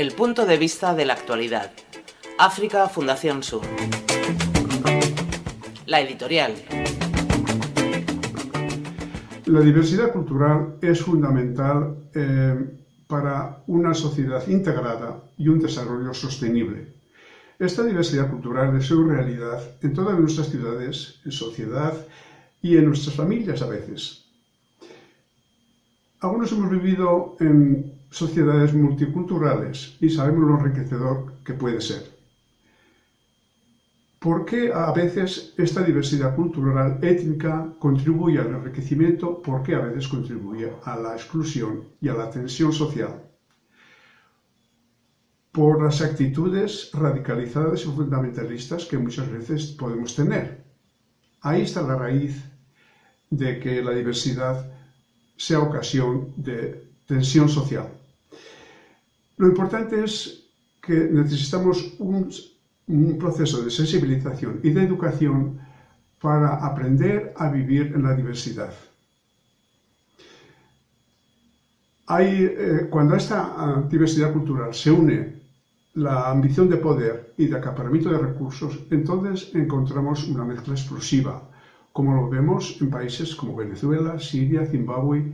El punto de vista de la actualidad. África Fundación Sur. La editorial. La diversidad cultural es fundamental eh, para una sociedad integrada y un desarrollo sostenible. Esta diversidad cultural es una realidad en todas nuestras ciudades, en sociedad y en nuestras familias a veces. Algunos hemos vivido en sociedades multiculturales y sabemos lo enriquecedor que puede ser. ¿Por qué a veces esta diversidad cultural étnica contribuye al enriquecimiento? ¿Por qué a veces contribuye a la exclusión y a la tensión social? Por las actitudes radicalizadas y fundamentalistas que muchas veces podemos tener. Ahí está la raíz de que la diversidad sea ocasión de tensión social. Lo importante es que necesitamos un, proceso de sensibilización y de educación para aprender a vivir en la diversidad. Eh, cuando esta diversidad cultural se une la ambición de poder y de acaparamiento de recursos, entonces encontramos una mezcla explosiva, como lo vemos en países como Venezuela, Siria, Zimbabue,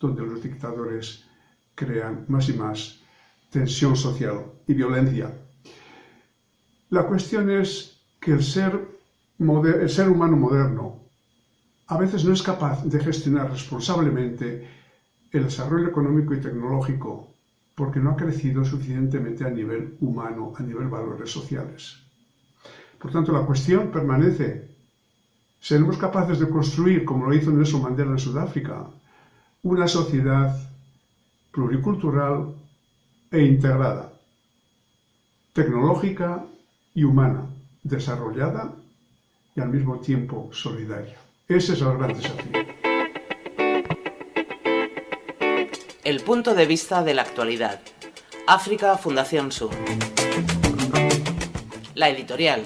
donde los dictadores crean más y más tensión social y violencia. La cuestión es que el ser, el ser humano moderno a veces no es capaz de gestionar responsablemente el desarrollo económico y tecnológico porque no ha crecido suficientemente a nivel humano, a nivel valores sociales. Por tanto, la cuestión permanece. ¿Seremos capaces de construir, como lo hizo Nelson Mandela en Sudáfrica, una sociedad pluricultural e integrada, tecnológica y humana, desarrollada y al mismo tiempo solidaria. Ese es el gran desafío. El punto de vista de la actualidad. África Fundación Sur. La editorial.